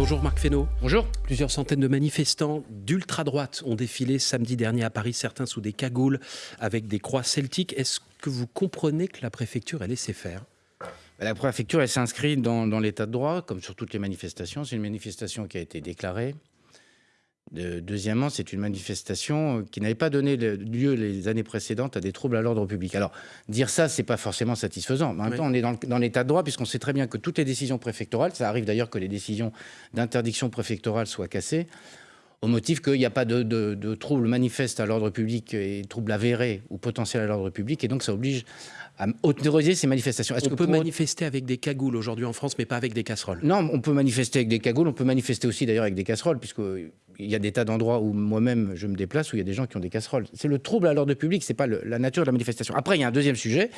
Bonjour Marc Fesneau. Bonjour. Plusieurs centaines de manifestants d'ultra-droite ont défilé samedi dernier à Paris, certains sous des cagoules avec des croix celtiques. Est-ce que vous comprenez que la préfecture a laissé faire La préfecture, elle s'inscrit dans, dans l'état de droit, comme sur toutes les manifestations. C'est une manifestation qui a été déclarée, deuxièmement, c'est une manifestation qui n'avait pas donné lieu les années précédentes à des troubles à l'ordre public. Alors, dire ça, c'est pas forcément satisfaisant. Mais en même temps, on est dans l'état de droit, puisqu'on sait très bien que toutes les décisions préfectorales, ça arrive d'ailleurs que les décisions d'interdiction préfectorale soient cassées, au motif qu'il n'y a pas de, de, troubles manifestes à l'ordre public et troubles avérés ou potentiels à l'ordre public, et donc ça oblige à autoriser ces manifestations. Est-ce qu'on peut manifester avec des cagoules aujourd'hui en France, mais pas avec des casseroles? Non, on peut manifester avec des cagoules, on peut manifester aussi d'ailleurs avec des casseroles, puisqu'il y a des tas d'endroits où moi-même je me déplace, où il y a des gens qui ont des casseroles. C'est le trouble à l'ordre public, c'est pas la nature de la manifestation. Après, il y a un deuxième sujet,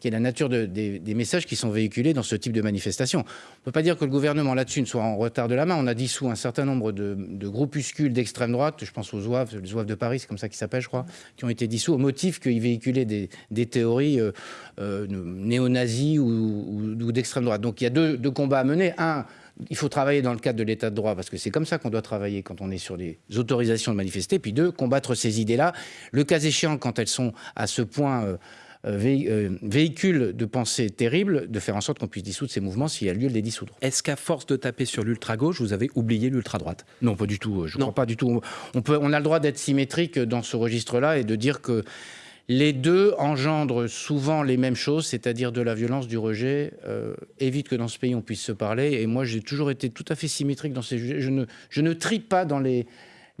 qui est la nature des, messages qui sont véhiculés dans ce type de manifestation. On ne peut pas dire que le gouvernement là-dessus ne soit en retard de la main. On a dissous un certain nombre de, groupuscules d'extrême droite, je pense aux Zouaves, les Zouaves de Paris, c'est comme ça qu'ils s'appellent, je crois, qui ont été dissous au motif qu'ils véhiculaient des, théories euh, euh, néo-nazis ou, d'extrême droite. Donc il y a deux, combats à mener. Un, il faut travailler dans le cadre de l'état de droit, parce que c'est comme ça qu'on doit travailler quand on est sur les autorisations de manifester. Puis deux, combattre ces idées-là. Le cas échéant, quand elles sont à ce point euh, véhicule de pensée terrible, de faire en sorte qu'on puisse dissoudre ces mouvements s'il y a lieu de les dissoudre. Est-ce qu'à force de taper sur l'ultra-gauche, vous avez oublié l'ultra-droite Non, pas du tout. Je ne crois pas du tout. On, peut, on a le droit d'être symétrique dans ce registre-là et de dire que les deux engendrent souvent les mêmes choses, c'est-à-dire de la violence, du rejet. Euh, évite que dans ce pays on puisse se parler. Et moi, j'ai toujours été tout à fait symétrique dans ces. Je ne, je ne trie pas dans les,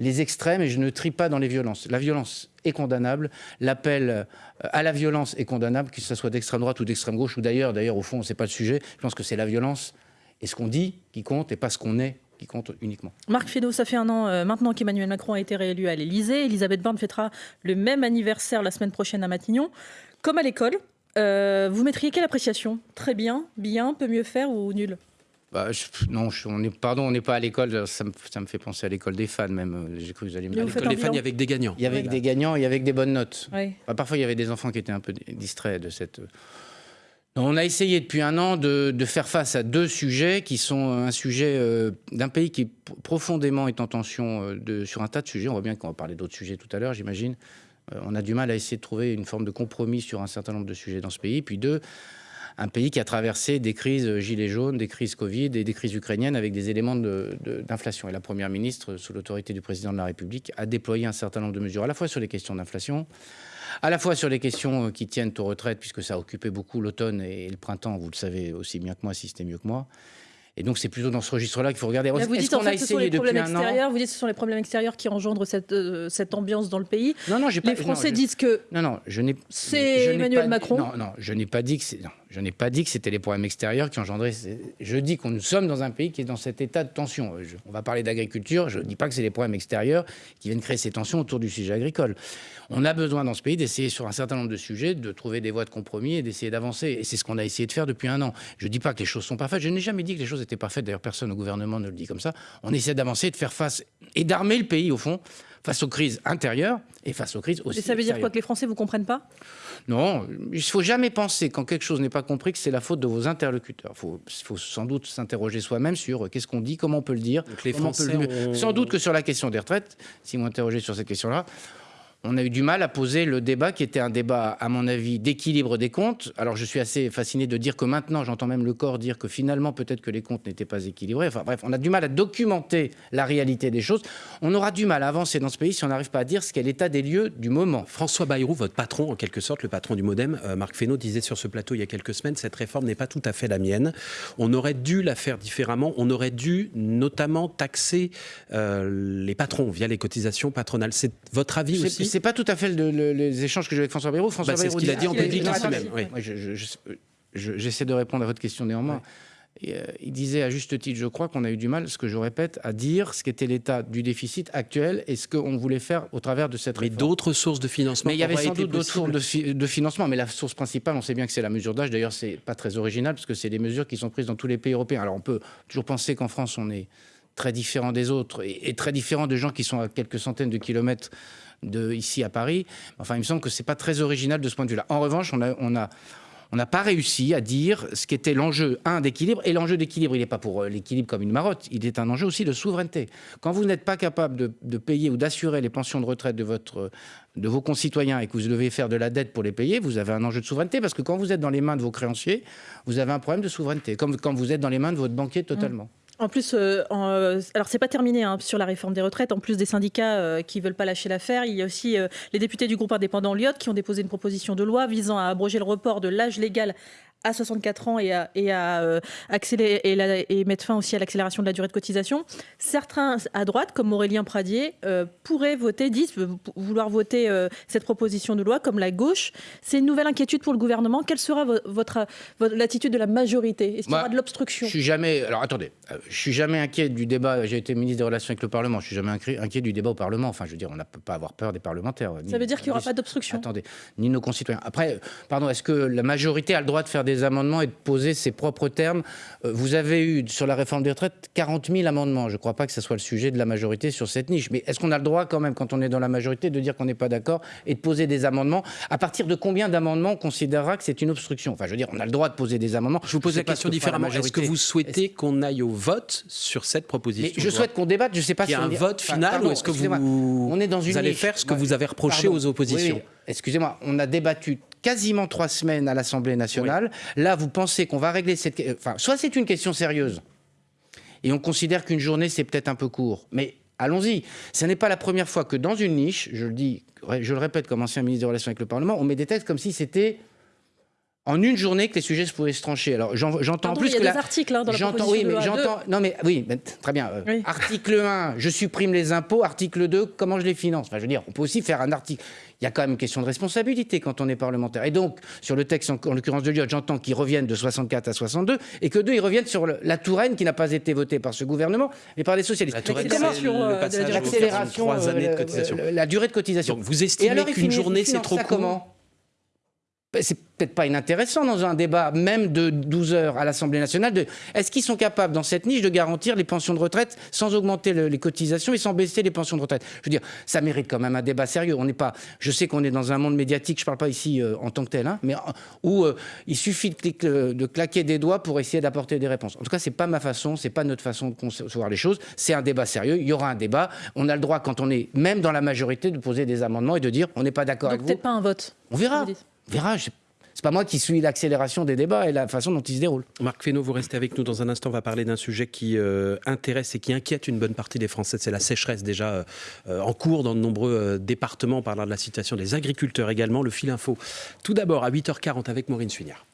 les extrêmes et je ne trie pas dans les violences. La violence est condamnable, l'appel euh, à la violence est condamnable, que ce soit d'extrême droite ou d'extrême gauche, ou d'ailleurs, d'ailleurs au fond, ce n'est pas le sujet. Je pense que c'est la violence et ce qu'on dit qui compte et pas ce qu'on est qui compte uniquement. Marc Fesneau, ça fait un an euh, maintenant qu'Emmanuel Macron a été réélu à l'Élysée. Elisabeth Borne fêtera le même anniversaire la semaine prochaine à Matignon. Comme à l'école, euh, vous mettriez quelle appréciation? Très bien, bien, peut mieux faire ou nul? Bah, non, on est, pardon, on n'est pas à l'école. Ça me, ça me, fait penser à l'école des fans, même. J'ai cru que vous alliez me dire. L'école des fans, il y avait des gagnants. Il y avait des gagnants, il y avait des bonnes notes. Bah, parfois, il y avait des enfants qui étaient un peu distraits de cette. On a essayé depuis un an de, de, faire face à deux sujets qui sont un sujet euh, d'un pays qui profondément est en tension euh, de, sur un tas de sujets. On voit bien qu'on va parler d'autres sujets tout à l'heure, j'imagine. Euh, on a du mal à essayer de trouver une forme de compromis sur un certain nombre de sujets dans ce pays. Puis deux, un pays qui a traversé des crises gilets jaunes, des crises Covid et des crises ukrainiennes avec des éléments d'inflation. et la Première ministre, sous l'autorité du Président de la République, a déployé un certain nombre de mesures, à la fois sur les questions d'inflation, à la fois sur les questions qui tiennent aux retraites, puisque ça a occupé beaucoup l'automne et le printemps, vous le savez aussi bien que moi, si c'était mieux que moi, et donc, c'est plutôt dans ce registre-là qu'il faut regarder. vous dites en fait, ce sont les problèmes extérieurs. Vous dites que ce sont les problèmes extérieurs qui engendrent cette, euh, cette ambiance dans le pays. Non, non, j'ai pas. Les Français disent que. Non, non, je n'ai. C'est Emmanuel Macron. Non, non, je n'ai pas dit que c'est. Je n'ai pas dit que c'était les problèmes extérieurs qui engendraient. Je dis qu'on nous sommes dans un pays qui est dans cet état de tension. on va parler d'agriculture. Je ne dis pas que c'est les problèmes extérieurs qui viennent créer ces tensions autour du sujet agricole. On a besoin dans ce pays d'essayer sur un certain nombre de sujets de trouver des voies de compromis et d'essayer d'avancer. Et c'est ce qu'on a essayé de faire depuis un an. Je ne dis pas que les choses sont parfaites. Je n'ai jamais dit que les choses étaient parfaites. D'ailleurs, personne au gouvernement ne le dit comme ça. On essaie d'avancer, de faire face et d'armer le pays, au fond, face aux crises intérieures et face aux crises aussi. Et ça veut dire quoi que les Français vous comprennent pas? Non, il ne faut jamais penser quand quelque chose n'est pas compris que c'est la faute de vos interlocuteurs. Il faut, faut, sans doute s'interroger soi-même sur euh, qu'est-ce qu'on dit, comment on peut le dire. les Français Sans doute que sur la question des retraites, si vous m'interrogez sur cette question-là, on a eu du mal à poser le débat qui était un débat, à mon avis, d'équilibre des comptes. Alors je suis assez fasciné de dire que maintenant, j'entends même le corps dire que finalement, peut-être que les comptes n'étaient pas équilibrés. Enfin bref, on a du mal à documenter la réalité des choses. On aura du mal à avancer dans ce pays si on n'arrive pas à dire ce qu'est l'état des lieux du moment. François Bayrou, votre patron, en quelque sorte, le patron du Modem, euh, Marc Fesneau, disait sur ce plateau il y a quelques semaines, cette réforme n'est pas tout à fait la mienne. On aurait dû la faire différemment. On aurait dû notamment taxer euh, les patrons via les cotisations patronales. C'est votre avis aussi? C'est pas tout à fait les échanges que j'ai avec François Bayrou. François bah, c'est ce qu'il a dit en public la semaine. J'essaie de répondre à votre question néanmoins. Euh, il disait à juste titre, je crois qu'on a eu du mal, ce que je répète, à dire ce qu'était l'état du déficit actuel et ce qu'on voulait faire au travers de cette réforme. Mais d'autres sources de financement Mais il y avait sans doute d'autres sources de, de, financement, mais la source principale, on sait bien que c'est la mesure d'âge. D'ailleurs, c'est pas très original parce que c'est des mesures qui sont prises dans tous les pays européens. Alors on peut toujours penser qu'en France, on est très différent des autres et, très différent de gens qui sont à quelques centaines de kilomètres de ici à Paris. Enfin, il me semble que c'est pas très original de ce point de vue-là. En revanche, on a, on a on n'a pas réussi à dire ce qu'était l'enjeu, un, d'équilibre. Et l'enjeu d'équilibre, il n'est pas pour euh, l'équilibre comme une marotte, il est un enjeu aussi de souveraineté. Quand vous n'êtes pas capable de, payer ou d'assurer les pensions de retraite de, votre, de vos concitoyens et que vous devez faire de la dette pour les payer, vous avez un enjeu de souveraineté. Parce que quand vous êtes dans les mains de vos créanciers, vous avez un problème de souveraineté. Comme quand vous êtes dans les mains de votre banquier totalement. En plus, euh, euh, alors c'est pas terminé hein, sur la réforme des retraites. En plus des syndicats euh, qui veulent pas lâcher l'affaire, il y a aussi les députés du groupe indépendant Lyot qui ont déposé une proposition de loi visant à abroger le report de l'âge légal à 64 ans et à, et à euh, accélérer et, mettre fin aussi à l'accélération de la durée de cotisation. Certains à droite, comme Aurélien Pradier, euh, pourraient voter, disent vouloir voter euh, cette proposition de loi, comme la gauche. C'est une nouvelle inquiétude pour le gouvernement. Quelle sera votre, l'attitude de la majorité? Est-ce qu'il y aura de l'obstruction? Je suis jamais. Alors attendez, je suis jamais inquiet du débat. J'ai été ministre des Relations avec le Parlement. Je suis jamais inquiet du débat au Parlement. Enfin, je veux dire, on ne peut pas avoir peur des parlementaires. Ça veut dire qu'il n'y aura pas d'obstruction. Attendez, ni nos concitoyens. Après, pardon, est-ce que la majorité a le droit de faire des des amendements et de poser ses propres termes. Euh, vous avez eu sur la réforme des retraites 40 000 amendements. Je ne crois pas que ce soit le sujet de la majorité sur cette niche. Mais est-ce qu'on a le droit quand même, quand on est dans la majorité, de dire qu'on n'est pas d'accord et de poser des amendements À partir de combien d'amendements on considérera que c'est une obstruction? Enfin, je veux dire, on a le droit de poser des amendements. Je vous pose la question différemment. Est-ce que vous souhaitez qu'on aille au vote sur cette proposition Je souhaite qu'on débatte. Je ne sais pas si y a un vote final ou est-ce que vous, on est dans une allez faire ce que vous avez reproché aux oppositions Excusez-moi, on a débattu quasiment trois semaines à l'Assemblée nationale. Là, vous pensez qu'on va régler cette... Enfin, soit c'est une question sérieuse, et on considère qu'une journée, c'est peut-être un peu court. Mais allons-y. Ce n'est pas la première fois que dans une niche, je le dis, je le répète comme ancien ministre des Relations avec le Parlement, on met des textes comme si c'était en une journée que les sujets se pouvaient se trancher. Alors j'entends plus il y a que des articles hein, dans la j'entends oui, mais j'entends non mais oui, très bien. Euh, article 1, je supprime les impôts. Article 2, comment je les finance? Enfin, je veux dire, on peut aussi faire un article. Il y a quand même une question de responsabilité quand on est parlementaire. Et donc sur le texte, en, l'occurrence de Lyon, j'entends qu'ils reviennent de 64 à 62 et que deux, ils reviennent sur la Touraine qui n'a pas été votée par ce gouvernement, mais par les socialistes. La Touraine, c'est l'accélération, euh, la durée de cotisation. Donc vous estimez qu'une journée c'est trop court? ben, c'est peut-être pas inintéressant dans un débat même de 12 heures à l'Assemblée nationale de est-ce qu'ils sont capables dans cette niche de garantir les pensions de retraite sans augmenter les cotisations et sans baisser les pensions de retraite? Je veux dire, ça mérite quand même un débat sérieux. On n'est pas, je sais qu'on est dans un monde médiatique, je parle pas ici euh, en tant que tel, hein, mais où euh, il suffit de, de, claquer des doigts pour essayer d'apporter des réponses. En tout cas, c'est pas ma façon, c'est pas notre façon de concevoir les choses. C'est un débat sérieux. Il y aura un débat. On a le droit, quand on est même dans la majorité, de poser des amendements et de dire on n'est pas d'accord avec vous. Peut-être pas un vote. On verra. Verra. C'est pas moi qui suis l'accélération des débats et la façon dont ils se déroulent. Marc Fesneau, vous restez avec nous dans un instant. On va parler d'un sujet qui euh, intéresse et qui inquiète une bonne partie des Français. C'est la sécheresse déjà euh, en cours dans de nombreux euh, départements. On parlera de la situation des agriculteurs également. Le fil info. Tout d'abord à 8h40 avec Maureen Suignard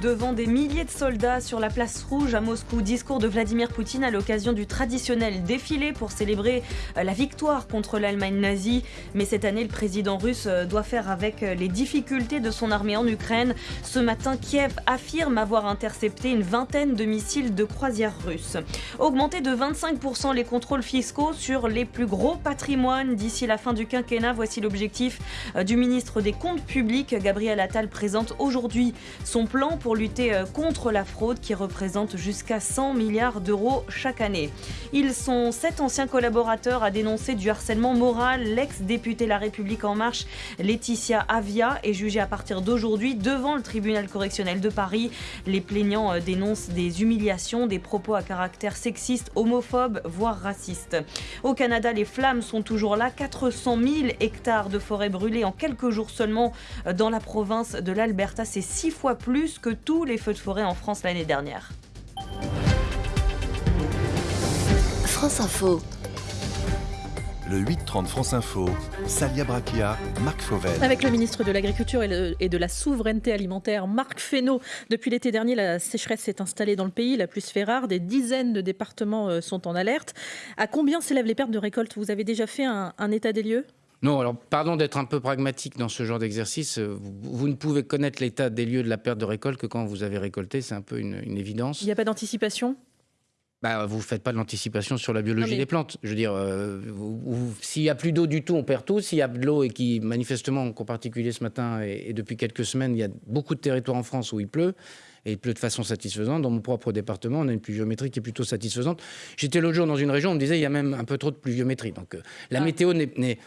devant des milliers de soldats sur la place rouge à Moscou. Discours de Vladimir Poutine à l'occasion du traditionnel défilé pour célébrer euh, la victoire contre l'Allemagne nazie. Mais cette année, le président russe euh, doit faire avec euh, les difficultés de son armée en Ukraine. Ce matin, Kiev affirme avoir intercepté une vingtaine de missiles de croisière russes. Augmenter de 25% les contrôles fiscaux sur les plus gros patrimoines d'ici la fin du quinquennat. Voici l'objectif du ministre des Comptes publics. Gabriel Attal présente aujourd'hui son plan pour lutter euh, contre la fraude qui représente jusqu'à 100 milliards d'euros chaque année. Ils sont sept anciens collaborateurs à dénoncer du harcèlement moral. L'ex-députée La République En Marche, Laetitia Avia, est jugée à partir d'aujourd'hui devant le tribunal correctionnel de Paris. Les plaignants euh, dénoncent des humiliations, des propos à caractère sexiste, homophobe, voire raciste. Au Canada, les flammes sont toujours là. 400 000 hectares de forêt brûlés en quelques jours seulement euh, dans la province de l'Alberta. C'est six fois plus que tous les feux de forêt en France l'année dernière. France Info. Le 8-30 France Info, Salia Brakia, Marc Fauvel. Avec le ministre de l'Agriculture et, de la Souveraineté Alimentaire, Marc Fesneau. Depuis l'été dernier, la sécheresse s'est installée dans le pays, la plus fait rare. Des dizaines de départements euh, sont en alerte. À combien s'élèvent les pertes de récolte? Vous avez déjà fait un état des lieux? Non, alors pardon d'être un peu pragmatique dans ce genre d'exercice. Vous, ne pouvez connaître l'état des lieux de la perte de récolte que quand vous avez récolté, c'est un peu une, évidence. Il n'y a pas d'anticipation? Bah, vous ne faites pas de l'anticipation sur la biologie des plantes. Je veux dire, euh, s'il n'y a plus d'eau du tout, on perd tout. S'il y a de l'eau et qui, manifestement, en particulier ce matin et, depuis quelques semaines, il y a beaucoup de territoires en France où il pleut et il pleut de façon satisfaisante. Dans mon propre département, on a une pluviométrie qui est plutôt satisfaisante. J'étais l'autre jour dans une région, on me disait il y a même un peu trop de pluviométrie. Donc euh, la ah. météo n'est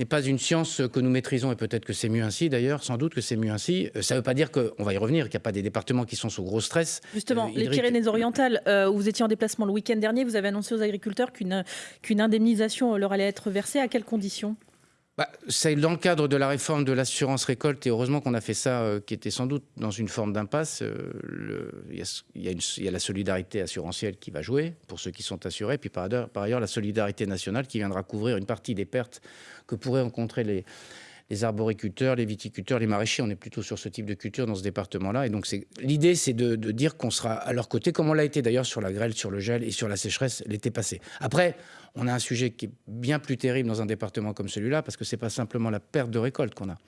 n'est pas une science que nous maîtrisons et peut-être que c'est mieux ainsi d'ailleurs, sans doute que c'est mieux ainsi. Euh, Ça ne veut pas dire qu'on va y revenir, qu'il n'y a pas des départements qui sont sous gros stress. Justement, Euh, les. Pyrénées-Orientales, euh, où vous étiez en déplacement le week-end dernier, vous avez annoncé aux agriculteurs qu'une qu'une indemnisation leur allait être versée. À quelles conditions? Bah, c'est dans le cadre de la réforme de l'assurance récolte, et heureusement qu'on a fait ça, euh, qui était sans doute dans une forme d'impasse. euh, Il y, a- la solidarité assurantielle qui va jouer pour ceux qui sont assurés, puis par ailleurs la solidarité nationale qui viendra couvrir une partie des pertes que pourraient rencontrer les, les arboriculteurs, les viticulteurs, les maraîchers. On est plutôt sur ce type de culture dans ce département-là. Et donc l'idée, c'est de, de dire qu'on sera à leur côté, comme on l'a été d'ailleurs sur la grêle, sur le gel et sur la sécheresse l'été passé. Après, on a un sujet qui est bien plus terrible dans un département comme celui-là, parce que c'est pas simplement la perte de récolte qu'on a.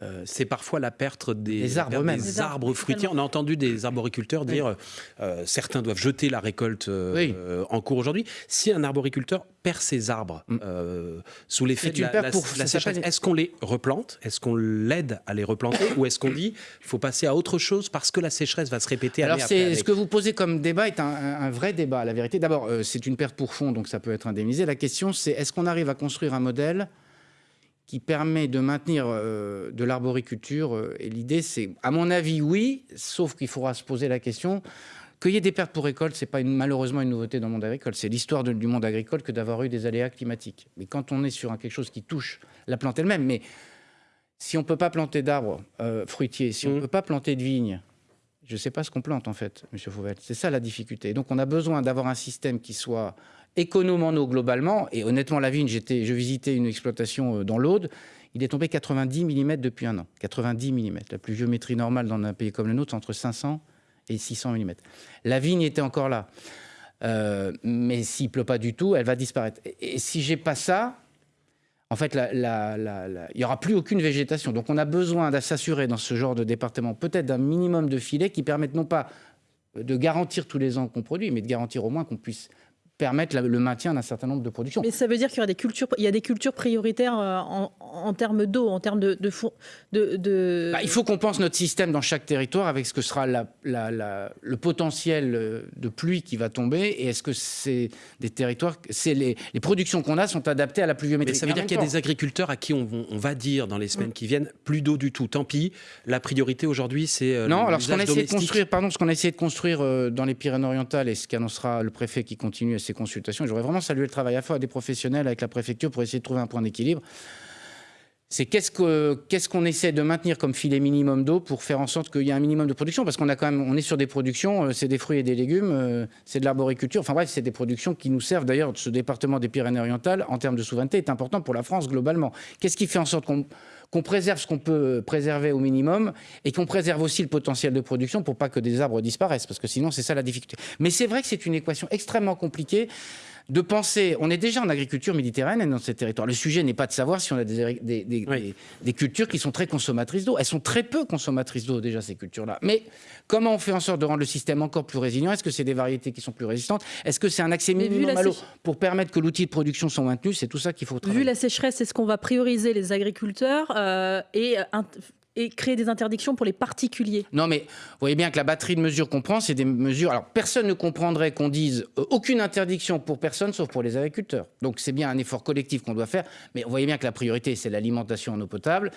Euh, c'est parfois la perte des, arbres perte même. des Des arbres, fruitiers. On a entendu des arboriculteurs dire euh, certains doivent jeter la récolte euh, Oui. euh, en cours aujourd'hui. Si un arboriculteur perd ses arbres Mm. euh, sous l'effet de la, pour- la sécheresse, est-ce qu'on les replante? Est-ce qu'on l'aide à les replanter? Ou est-ce qu'on dit il faut passer à autre chose parce que la sécheresse va se répéter Alors année après ce que vous posez comme débat est un, un- un vrai débat. La vérité, d'abord, euh, c'est une perte pour fond, donc ça peut être indemnisé. La question, c'est est-ce qu'on arrive à construire un modèle qui permet de maintenir euh, de l'arboriculture euh, Et l'idée, c'est, à mon avis, oui, sauf qu'il faudra se poser la question. Qu'il y ait des pertes pour récolte, c'est pas une- malheureusement une nouveauté dans le monde agricole. C'est l'histoire du monde agricole que d'avoir eu des aléas climatiques. Mais quand on est sur un- quelque chose qui touche la plante elle-même, mais si on peut pas planter d'arbres euh, fruitiers, si on Mhm. peut pas planter de vignes, je ne sais pas ce qu'on plante en fait, Monsieur Fauvel. C'est ça la difficulté. Donc on a besoin d'avoir un système qui soit économe en eau globalement. Et honnêtement, la vigne, je visitais une exploitation euh, dans l'Aude. Il est tombé 90 mm depuis un an. 90 mm. La pluviométrie normale dans un pays comme le nôtre, c'est entre 500 et 600 mm. La vigne était encore là. Euh, mais s'il pleut pas du tout, elle va disparaître. Et, et si j'ai pas ça, en fait, il n'y aura plus aucune végétation. Donc, on a besoin de s'assurer dans ce genre de département, peut-être d'un minimum de filets qui permettent non pas de garantir tous les ans qu'on produit, mais de garantir au moins qu'on puisse permettre la- le maintien d'un certain nombre de productions. Mais ça veut dire qu'il y aura des cultures, il y a des cultures prioritaires euh, en, en termes d'eau, en termes de, de, four- de, de- Bah, il faut qu'on pense notre système dans chaque territoire avec ce que sera la- la- la- le potentiel euh, de pluie qui va tomber et est-ce que c'est des territoires, c'est les, les productions qu'on a sont adaptées à la pluviométrie. Mais ça veut dire qu'il y a des agriculteurs à qui on, on va dire dans les semaines qui viennent plus d'eau du tout. Tant pis, la priorité aujourd'hui c'est euh, Non, alors ce qu'on a essayé de construire, pardon, ce qu'on a essayé de construire dans les Pyrénées-Orientales et ce qu'annoncera le préfet qui continue à consultations, j'aurais vraiment salué le travail à faire des professionnels avec la préfecture pour essayer de trouver un point d'équilibre. C'est qu'est-ce que qu'est-ce qu'on essaie de maintenir comme filet minimum d'eau pour faire en sorte qu'il y ait un minimum de production? Parce qu'on a quand même on est sur des productions euh, c'est des fruits et des légumes euh, c'est de l'arboriculture. Enfin bref c'est des productions qui nous servent d'ailleurs ce département des Pyrénées-Orientales en termes de souveraineté est important pour la France globalement. Qu'est-ce qui fait en sorte qu'on préserve ce qu'on peut préserver au minimum et qu'on préserve aussi le potentiel de production pour pas que des arbres disparaissent, parce que sinon c'est ça la difficulté. Mais c'est vrai que c'est une équation extrêmement compliquée de penser, on est déjà en agriculture méditerranéenne dans ces territoires. Le sujet n'est pas de savoir si on a des, des- des- Oui. des- des cultures qui sont très consommatrices d'eau. Elles sont très peu consommatrices d'eau déjà, ces cultures-là. Mais comment on fait en sorte de rendre le système encore plus résilient? Est-ce que c'est des variétés qui sont plus résistantes? Est-ce que c'est un accès minimum à l'eau pour permettre que l'outil de production soit maintenu? C'est tout ça qu'il faut travailler. Vu la sécheresse, est-ce qu'on va prioriser les agriculteurs euh, et, euh, et créer des interdictions pour les particuliers Non, mais vous voyez bien que la batterie de mesures qu'on prend, c'est des mesures. Alors, personne ne comprendrait qu'on dise euh, aucune interdiction pour personne sauf pour les agriculteurs. Donc, c'est bien un effort collectif qu'on doit faire. Mais vous voyez bien que la priorité, c'est l'alimentation en eau potable.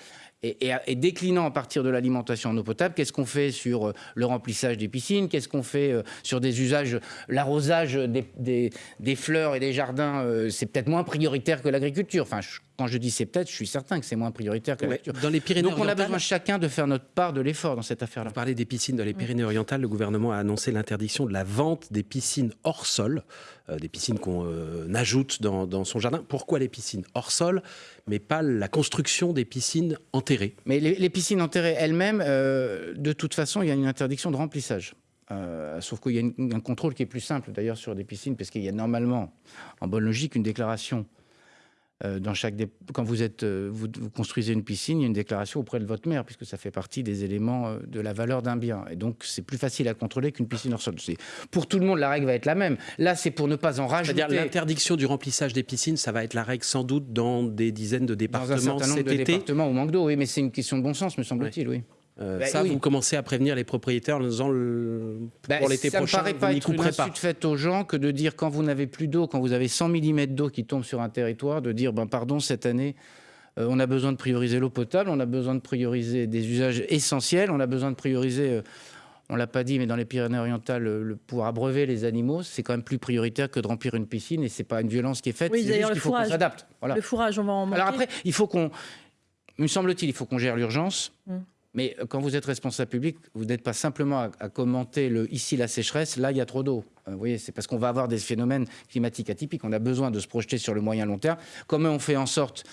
Et, et- et déclinant à partir de l'alimentation en eau potable, qu'est-ce qu'on fait sur euh, le remplissage des piscines? Qu'est-ce qu'on fait euh, sur des usages L'arrosage des, des- des fleurs et des jardins, euh, c'est peut-être moins prioritaire que l'agriculture. Enfin, je- quand je dis c'est peut-être, je suis certain que c'est moins prioritaire que Ouais, l'agriculture. Dans les Donc, on a besoin chacun de faire notre part de l'effort dans cette affaire-là. Vous parlez des piscines dans les Pyrénées-Orientales. Le gouvernement a annoncé l'interdiction de la vente des piscines hors sol, des piscines qu'on euh, ajoute dans, son jardin. Pourquoi les piscines hors sol, mais pas la construction des piscines enterrées? Mais les, piscines enterrées elles-mêmes, euh, de toute façon, il y a une interdiction de remplissage. Euh, sauf qu'il y a un contrôle qui est plus simple d'ailleurs sur des piscines, parce qu'il y a normalement, en bonne logique, une déclaration. Euh, dans chaque dé- Quand vous, êtes, euh, vous, vous construisez une piscine, il y a une déclaration auprès de votre maire, puisque ça fait partie des éléments euh, de la valeur d'un bien. Et donc, c'est plus facile à contrôler qu'une piscine hors sol. Pour tout le monde, la règle va être la même. Là, c'est pour ne pas en rajouter. C'est-à-dire l'interdiction du remplissage des piscines, ça va être la règle sans doute dans des dizaines de dans un départements certain nombre cet de été. départements au manque d'eau, oui, mais c'est une question de bon sens, me semble-t-il, oui. Euh, Bah, ça, oui. vous commencez à prévenir les propriétaires en disant le... Ben, pour l'été ça prochain, me paraît vous pas être une insulte faite aux gens que de dire quand vous n'avez plus d'eau, quand vous avez 100 mm d'eau qui tombe sur un territoire, de dire ben pardon cette année Euh, on a besoin de prioriser l'eau potable, on a besoin de prioriser des usages essentiels, on a besoin de prioriser, euh, on l'a pas dit, mais dans les Pyrénées-Orientales, le, le pouvoir abreuver les animaux, c'est quand même plus prioritaire que de remplir une piscine et c'est pas une violence qui est faite, Oui, c'est d'ailleurs, juste qu'il faut qu'on fourrage. s'adapte. Voilà. Le fourrage, on va en manquer. Alors après, il faut qu'on, me semble-t-il, il faut qu'on gère l'urgence. Mm. Mais euh, quand vous êtes responsable public, vous n'êtes pas simplement à, commenter le ici la sécheresse, là il y a trop d'eau. Euh, vous voyez, c'est parce qu'on va avoir des phénomènes climatiques atypiques. On a besoin de se projeter sur le moyen long terme. Comment on fait en sorte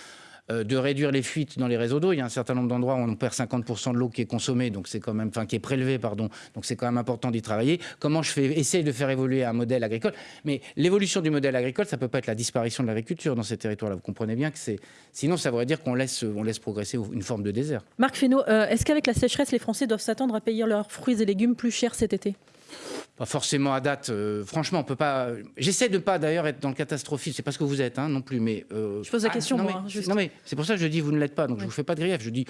de réduire les fuites dans les réseaux d'eau. Il y a un certain nombre d'endroits où on perd 50% de l'eau qui est consommée, donc c'est quand même, enfin qui est prélevée, pardon. Donc c'est quand même important d'y travailler. Comment je fais essayer de faire évoluer un modèle agricole Mais l'évolution du modèle agricole, ça peut pas être la disparition de l'agriculture dans ces territoires-là. Vous comprenez bien que c'est, sinon ça voudrait dire qu'on laisse, on laisse progresser une forme de désert. Marc Fesneau, euh, est-ce qu'avec la sécheresse, les Français doivent s'attendre à payer leurs fruits et légumes plus cher cet été? Pas forcément à date. euh, franchement, on peut pas. J'essaie de ne pas d'ailleurs être dans le catastrophisme. C'est pas ce que vous êtes, hein, non plus. Mais euh, Je pose la question, non, moi, mais, hein, juste. non mais c'est pour ça que je dis vous ne l'êtes pas. Donc je Oui. vous fais pas de grief. Je dis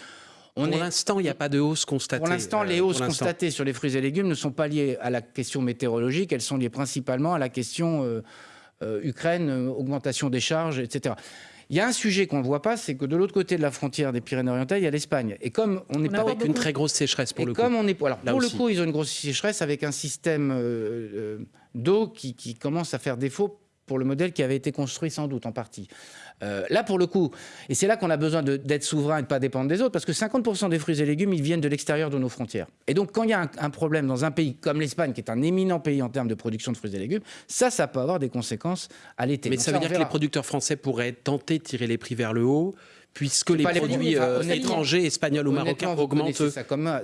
on pour est. l'instant, il n'y a pas de hausse constatée. Pour l'instant, euh, les hausses constatées sur les fruits et légumes ne sont pas liées à la question météorologique, elles sont liées principalement à la question euh, euh, Ukraine, euh, augmentation des charges, etc. Il y a un sujet qu'on ne voit pas, c'est que de l'autre côté de la frontière des Pyrénées-Orientales, il y a l'Espagne. Et comme on n'est pas Avec une très grosse sécheresse pour et le comme coup. on est, alors Là pour aussi. le coup, ils ont une grosse sécheresse avec un système euh, euh, d'eau qui, qui commence à faire défaut pour le modèle qui avait été construit sans doute en partie. Euh, là, pour le coup, et c'est là qu'on a besoin d'être souverain et de ne pas dépendre des autres, parce que 50% des fruits et légumes, ils viennent de l'extérieur de nos frontières. Et donc, quand il y a un, un problème dans un pays comme l'Espagne, qui est un éminent pays en termes de production de fruits et légumes, ça, ça peut avoir des conséquences à l'été. Mais Donc ça veut dire que les producteurs français pourraient tenter de tirer les prix vers le haut, puisque les produits euh, étrangers, espagnols ou marocains augmentent. ça comme moi.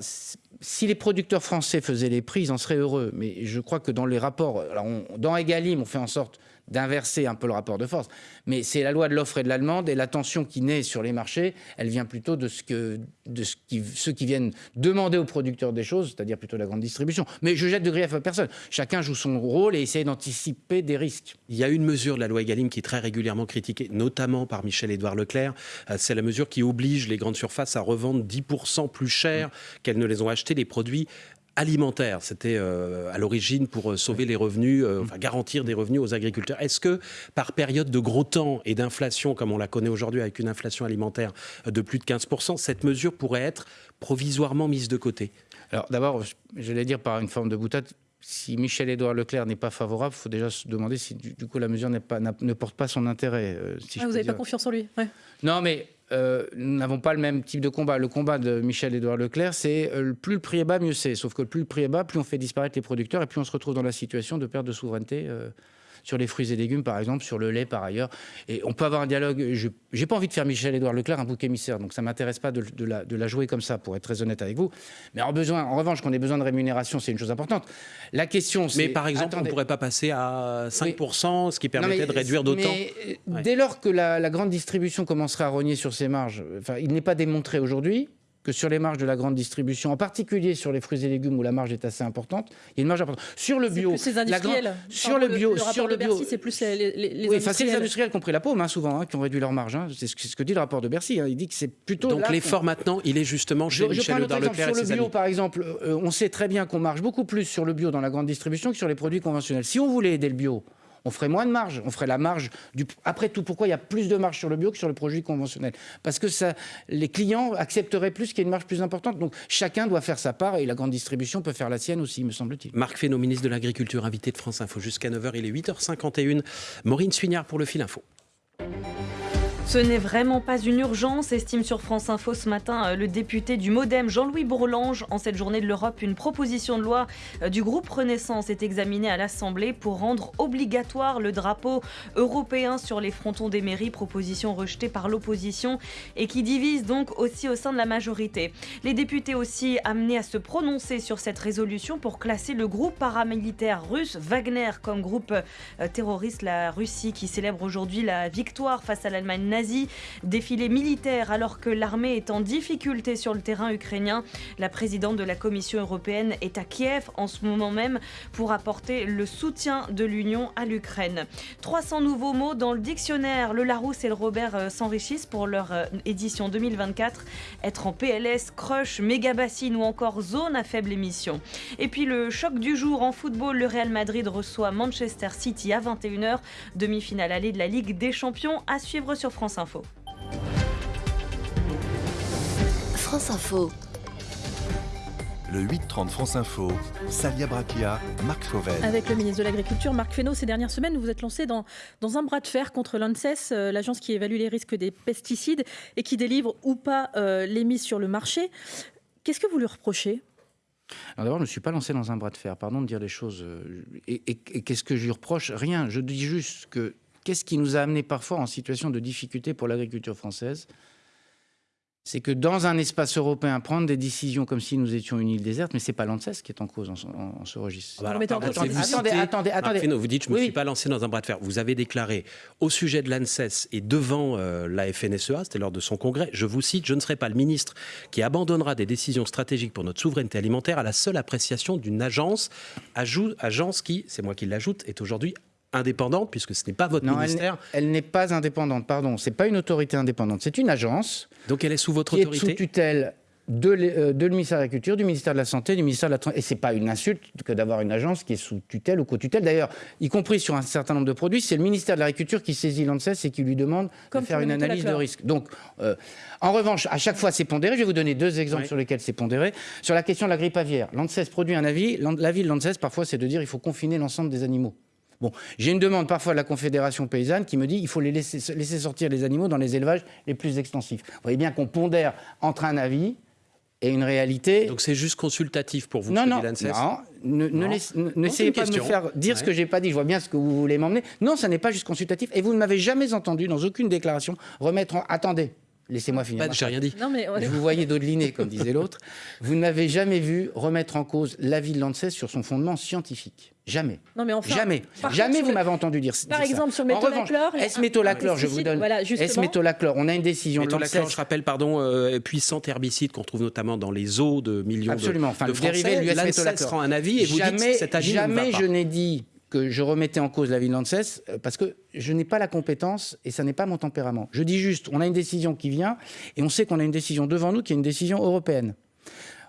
Si les producteurs français faisaient les prix, ils en seraient heureux. Mais je crois que dans les rapports, alors on- dans Egalim, on fait en sorte d'inverser un peu le rapport de force. Mais c'est la loi de l'offre et de la demande, et la tension qui naît sur les marchés, elle vient plutôt de ce que de ce qui, ceux qui viennent demander aux producteurs des choses, c'est-à-dire plutôt la grande distribution. Mais je jette de grief à personne. Chacun joue son rôle et essaye d'anticiper des risques. Il y a une mesure de la loi Egalim qui est très régulièrement critiquée, notamment par Michel-Édouard Leclerc. Euh, C'est la mesure qui oblige les grandes surfaces à revendre 10% plus cher qu'elles ne les ont achetés les produits alimentaires. C'était euh, à l'origine pour euh, sauver les revenus, euh, enfin garantir des revenus aux agriculteurs. Est-ce que par période de gros temps et d'inflation, comme on la connaît aujourd'hui avec une inflation alimentaire de plus de 15%, cette mesure pourrait être provisoirement mise de côté? Alors d'abord, je- j'allais dire par une forme de boutade, si Michel-Édouard Leclerc n'est pas favorable, il faut déjà se demander si du, du coup la mesure pas, ne porte pas son intérêt. euh, si je Ah, Vous n'avez pas confiance en lui ouais. Non, mais euh, nous n'avons pas le même type de combat. Le combat de Michel-Édouard Leclerc, c'est euh, plus le prix est bas, mieux c'est. Sauf que plus le prix est bas, plus on fait disparaître les producteurs et plus on se retrouve dans la situation de perte de souveraineté. euh, sur les fruits et légumes, par exemple, sur le lait, par ailleurs. Et on peut avoir un dialogue. Je n'ai pas envie de faire Michel-Édouard Leclerc un bouc émissaire, donc ça ne m'intéresse pas de, de la, de la jouer comme ça, pour être très honnête avec vous. Mais en, besoin, en revanche, qu'on ait besoin de rémunération, c'est une chose importante. La question, c'est. Mais par exemple, on ne pourrait pas passer à 5%, ce qui permettrait Non, mais- de réduire d'autant. euh, Ouais. Dès lors que la, la grande distribution commencerait à rogner sur ses marges, enfin, il n'est pas démontré aujourd'hui que sur les marges de la grande distribution, en particulier sur les fruits et légumes où la marge est assez importante, il y a une marge importante. Sur le C'est bio, plus les la grande- industriels. sur le bio, sur le bio, c'est plus les, les, les oui, enfin, c'est les industriels. qui ont pris la paume, hein, souvent, hein, qui ont réduit leur marge. hein. C'est ce, que- c'est ce que dit le rapport de Bercy. hein. Il dit que c'est plutôt. Donc l'effort maintenant, il est justement chez je, je. Leclerc et Sur le bio, amis. par exemple, euh, on sait très bien qu'on marche beaucoup plus sur le bio dans la grande distribution que sur les produits conventionnels. Si on voulait aider le bio, on ferait moins de marge. On ferait la marge du. Après tout, pourquoi il y a plus de marge sur le bio que sur le produit conventionnel? Parce que les clients accepteraient plus qu'il y ait une marge plus importante. Donc chacun doit faire sa part et la grande distribution peut faire la sienne aussi, me semble-t-il. Marc Fesneau, ministre de l'Agriculture, invité de France Info jusqu'à 9h. Il est 8h51. Maureen Suignard pour le fil info. Ce n'est vraiment pas une urgence, estime sur France Info ce matin euh, le député du Modem Jean-Louis Bourlange. En cette journée de l'Europe, une proposition de loi euh, du groupe Renaissance est examinée à l'Assemblée pour rendre obligatoire le drapeau européen sur les frontons des mairies, proposition rejetée par l'opposition et qui divise donc aussi au sein de la majorité. Les députés aussi amenés à se prononcer sur cette résolution pour classer le groupe paramilitaire russe Wagner comme groupe euh, terroriste, la Russie qui célèbre aujourd'hui la victoire face à l'Allemagne Défilé militaire alors que l'armée est en difficulté sur le terrain ukrainien. La présidente de la Commission européenne est à Kiev en ce moment même pour apporter le soutien de l'Union à l'Ukraine. 300 nouveaux mots dans le dictionnaire. Le Larousse et le Robert euh, s'enrichissent pour leur euh, édition 2024. Être en PLS, crush, méga bassine ou encore zone à faible émission. Et puis le choc du jour en football, le Real Madrid reçoit Manchester City à 21h. Demi-finale allée de la Ligue des Champions à suivre sur France Info. France Info. Le 8-30 France Info, Salia Braquia, Marc Fauvel. Avec le ministre de l'Agriculture, Marc Fesneau, ces dernières semaines, vous vous êtes lancé dans, dans un bras de fer contre l'ANSES, euh, l'agence qui évalue les risques des pesticides et qui délivre ou pas euh, les mises sur le marché. Qu'est-ce que vous lui reprochez? Alors d'abord, je ne me suis pas lancé dans un bras de fer, pardon de dire les choses. euh, Et, et- et qu'est-ce que je lui reproche? Rien. Je dis juste que qu'est-ce qui nous a amené parfois en situation de difficulté pour l'agriculture française? C'est que dans un espace européen, prendre des décisions comme si nous étions une île déserte, mais c'est pas l'ANSES qui est en cause en, ce- en- en ce registre. Ah bah alors, attendez, attendez, attendez. Vous dites, je ne me Oui. suis pas lancé dans un bras de fer. Vous avez déclaré au sujet de l'ANSES et devant euh, la FNSEA, c'était lors de son congrès, je vous cite, je ne serai pas le ministre qui abandonnera des décisions stratégiques pour notre souveraineté alimentaire à la seule appréciation d'une agence, agence qui, c'est moi qui l'ajoute, est aujourd'hui indépendante puisque ce n'est pas votre Non, elle, ministère. n'est- elle n'est pas indépendante, pardon. C'est pas une autorité indépendante. C'est une agence Donc elle est sous votre qui est sous autorité. tutelle de, l'é- euh, de le ministère de l'Agriculture, du ministère de la Santé, du ministère de la Tran- Et c'est pas une insulte que d'avoir une agence qui est sous tutelle ou co-tutelle. D'ailleurs, y compris sur un certain nombre de produits, c'est le ministère de l'Agriculture qui saisit l'ANSES et qui lui demande Comme de faire une le analyse de risque. Donc, euh, en revanche, à chaque fois, c'est pondéré. Je vais vous donner deux exemples Oui. sur lesquels c'est pondéré. Sur la question de la grippe aviaire, l'ANSES produit un avis. L'avis de l'ANSES, parfois, c'est de dire il faut confiner l'ensemble des animaux. Bon, j'ai une demande parfois de la Confédération paysanne qui me dit il faut les laisser, laisser sortir les animaux dans les élevages les plus extensifs. Vous voyez bien qu'on pondère entre un avis et une réalité. Donc c'est juste consultatif pour vous, non, non, non, ne, Non. ne- n'essayez pas de me faire dire ce que j'ai pas dit. Je vois bien ce que vous voulez m'emmener. Non, ça n'est pas juste consultatif. Et vous ne m'avez jamais entendu dans aucune déclaration remettre en. Attendez, laissez-moi finir. Ma J'ai rien dit. Non, mais vous voyais dodeliner, comme disait l'autre. Vous ne m'avez jamais vu remettre en cause l'avis de l'ANSES sur son fondement scientifique. Jamais. non, mais enfin, Jamais. par Jamais vous le- m'avure entendu dire, Par dire ça. exemple, sur le métolachlore, S-métolachlore, un je vous donne. voilà, justement. S-métolachlore, on a une décision Métolachlore, je rappelle, pardon, euh, puissant herbicide qu'on trouve notamment dans les eaux de millions de- Absolument. Enfin, de, le Français. dérivé l'US L'ANSES métolachlore. rend un avis et vous jamais, dites cet avis ne jamais va pas. je n'ai dit je remettais en cause l'avis de l'ANSES euh, parce que je n'ai pas la compétence et ça n'est pas mon tempérament. Je dis juste, on a une décision qui vient et on sait qu'on a une décision devant nous qui est une décision européenne.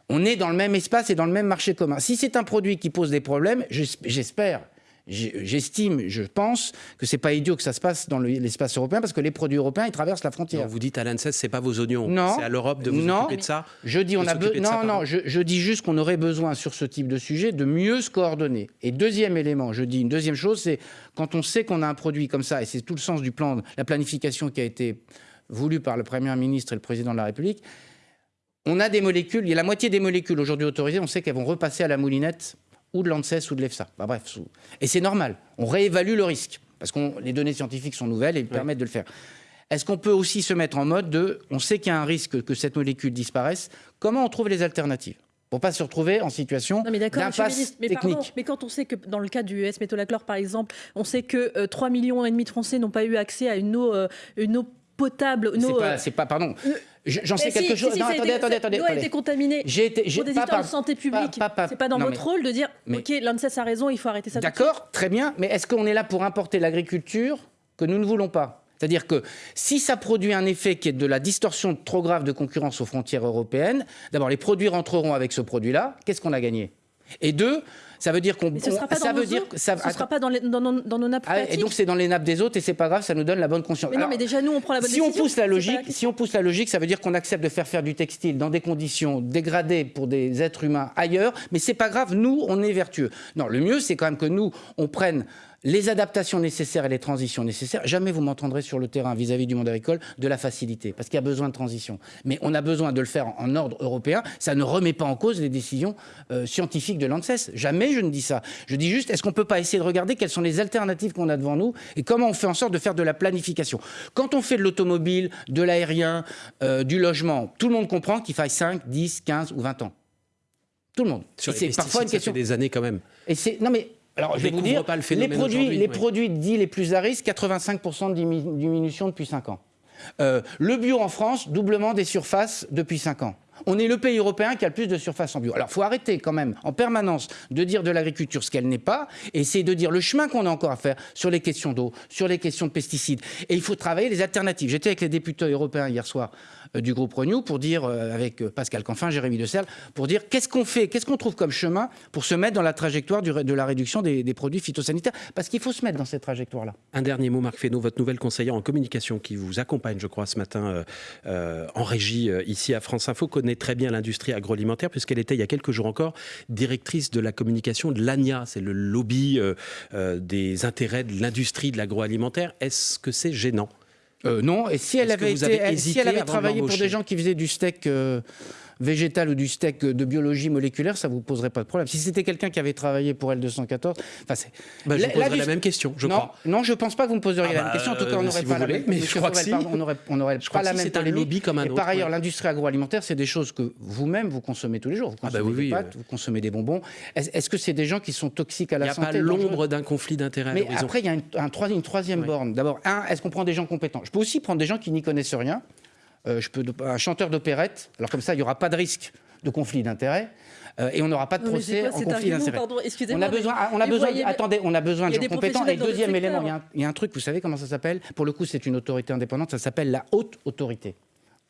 On est dans le même espace et dans le même marché commun. Si c'est un produit qui pose des problèmes, j'es- j'espère, j'estime, je pense que c'est pas idiot que ça se passe dans le- l'espace européen parce que les produits européens ils traversent la frontière. Non, vous dites à l'ANSES, c'est pas vos oignons. Non. C'est à l'Europe de vous Non. occuper de ça. Je dis, on de a s'occuper be- de ça, non, non, je, je dis juste qu'on aurait besoin sur ce type de sujet de mieux se coordonner. Et deuxième élément, je dis une deuxième chose, c'est quand on sait qu'on a un produit comme ça, et c'est tout le sens du plan, la planification qui a été voulu par le Premier ministre et le Président de la République, on a des molécules, il y a la moitié des molécules aujourd'hui autorisées, on sait qu'elles vont repasser à la moulinette ou de l'ANSES ou de l'EFSA. Bah, bref, sous- et c'est normal, on réévalue le risque, parce que les données scientifiques sont nouvelles et ils permettent de le faire. Est-ce qu'on peut aussi se mettre en mode de, on sait qu'il y a un risque que cette molécule disparaisse, comment on trouve les alternatives? Pour pas se retrouver en situation d'impasse technique. pardon, mais quand on sait que dans le cas du S-métolachlore par exemple, on sait que euh, 3 millions et demi de Français n'ont pas eu accès à une eau, euh, une eau potable, C'est pas, euh, c'est pas, pardon, euh, j'en sais si, quelque si, chose. si, non, attendez, été- attendez, attendez. L'eau a été contaminée. J'ai été, Pour des pas histoires de santé publique, c'est pas dans non, votre mais- rôle de dire mais- ok l'ANSES a raison, il faut arrêter ça. D'accord, très bien, mais est-ce qu'on est là pour importer l'agriculture que nous ne voulons pas? C'est-à-dire que si ça produit un effet qui est de la distorsion trop grave de concurrence aux frontières européennes, d'abord les produits rentreront avec ce produit-là, qu'est-ce qu'on a gagné? Et deux, ça veut dire qu'on ça veut dire ça ce sera pas dans, les- dans nos, dans nos nappes Ah, et donc c'est dans les nappes des autres et c'est pas grave, ça nous donne la bonne conscience. Mais non, Alors, mais déjà nous on prend la bonne si on pousse la logique, si on pousse la logique, ça veut dire qu'on accepte de faire faire du textile dans des conditions dégradées pour des êtres humains ailleurs, mais c'est pas grave, nous on est vertueux. Non, le mieux c'est quand même que nous on prenne les adaptations nécessaires et les transitions nécessaires. Jamais vous m'entendrez sur le terrain vis-à-vis du monde agricole de la facilité, parce qu'il y a besoin de transition. Mais on a besoin de le faire en, ordre européen. Ça ne remet pas en cause les décisions euh, scientifiques de l'ANSES. Jamais je ne dis ça. Je dis juste, est-ce qu'on peut pas essayer de regarder quelles sont les alternatives qu'on a devant nous et comment on fait en sorte de faire de la planification? Quand on fait de l'automobile, de l'aérien, euh, du logement, tout le monde comprend qu'il faille 5, 10, 15 ou 20 ans. Tout le monde. Sur Et les c'est parfois une ça fait question. des années quand même. Et c'est non mais alors je vais vous dire pas le les produits les oui. produits dits les plus à risque 85% de dimi- diminution depuis 5 ans. Euh, le bio en France doublement des surfaces depuis 5 ans. On est le pays européen qui a le plus de surfaces en bio. Alors, faut arrêter quand même en permanence de dire de l'agriculture ce qu'elle n'est pas, et essayer de dire le chemin qu'on a encore à faire sur les questions d'eau, sur les questions de pesticides. Et il faut travailler les alternatives. J'étais avec les députés européens hier soir du groupe Renew pour dire, euh, avec euh, Pascal Canfin, Jérémy De Serle, pour dire qu'est-ce qu'on fait, qu'est-ce qu'on trouve comme chemin pour se mettre dans la trajectoire de la réduction des, produits phytosanitaires. Parce qu'il faut se mettre dans cette trajectoire-là. Un dernier mot, Marc Fesneau, votre nouvelle conseillère en communication qui vous accompagne, je crois, ce matin euh, euh, en régie euh, ici à France Info, connaît très bien l'industrie agroalimentaire puisqu'elle était il y a quelques jours encore directrice de la communication de l'ANIA, c'est le lobby euh, euh, des intérêts de l'industrie de l'agroalimentaire. Est-ce que c'est gênant? Euh, non, et si elle avait, été- elle- si elle avait travaillé pour des gens qui faisaient du steak euh, végétal ou du steak de biologie moléculaire, ça vous poserait pas de problème. Si c'était quelqu'un qui avait travaillé pour L214, enfin c'est. Bah, Je La- vous poserai la même question, je non, crois. non, je pense pas que vous me poseriez Ah la bah, même question. En tout cas, on n'aurait si pas la voulez, même. mais je crois que si. pardon, on n'aurait on n'aurait Je pas crois la si même c'est un polémique. lobby comme un Et autre, par ailleurs, l'industrie agroalimentaire, c'est des choses que vous-même vous consommez tous les jours. Vous Ah bah consommez oui, des pâtes, euh. vous consommez des bonbons. Est-ce que c'est des gens qui sont toxiques à Il la n'y a santé pas l'ombre d'un conflit d'intérêts mais après, il y a une, un troi- une troisième borne. D'abord, un, est-ce qu'on prend des gens compétents? Je peux aussi prendre des gens qui n'y connaissent rien. Euh, je peux un chanteur d'opérette. Alors comme ça, il n'y aura pas de risque de conflit d'intérêts euh, et on n'aura pas de procès quoi en conflit d'intérêts. On a besoin, on a besoin, voyez- attendez, on a besoin de gens compétents. Et deuxième élément, il y, a un, il y a un truc, vous savez comment ça s'appelle? Pour le coup, c'est une autorité indépendante. Ça s'appelle la haute autorité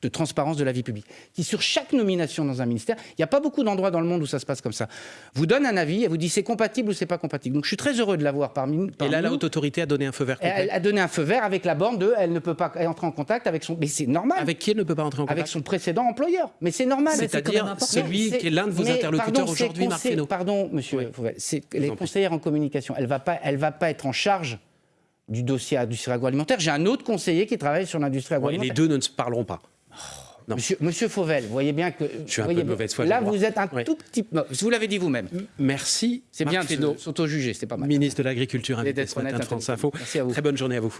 de transparence de la vie publique, qui sur chaque nomination dans un ministère, il n'y a pas beaucoup d'endroits dans le monde où ça se passe comme ça, vous donne un avis et vous dit c'est compatible ou c'est pas compatible. Donc je suis très heureux de l'avoir parmi, Et parmi là, la haute autorité a donné un feu vert Elle a donné un feu vert avec la borne de elle ne peut pas entrer en contact avec son. Mais c'est normal. Avec qui elle ne peut pas entrer en Avec contact son précédent employeur. Mais c'est normal. C'est-à-dire celui qui est l'un de vos mais interlocuteurs aujourd'hui, Marc Fesneau. Pardon, monsieur Oui. Fauvel, les conseillères en communication. Elle va pas, elle va pas être en charge du dossier industrie agroalimentaire. J'ai un autre conseiller qui travaille sur l'industrie agroalimentaire. les deux ne se parleront pas. Non. Monsieur, monsieur Fauvel, vous voyez bien que. Je suis un voyez peu de bien- mauvaise foi, je Là, vous êtes un tout petit. non, Vous l'avez dit vous-même. Merci. C'est bien de s'auto-juger, c'est pas mal. ministre de l'Agriculture, Et invité ce matin de France. Info. Merci à vous. Très bonne journée à vous.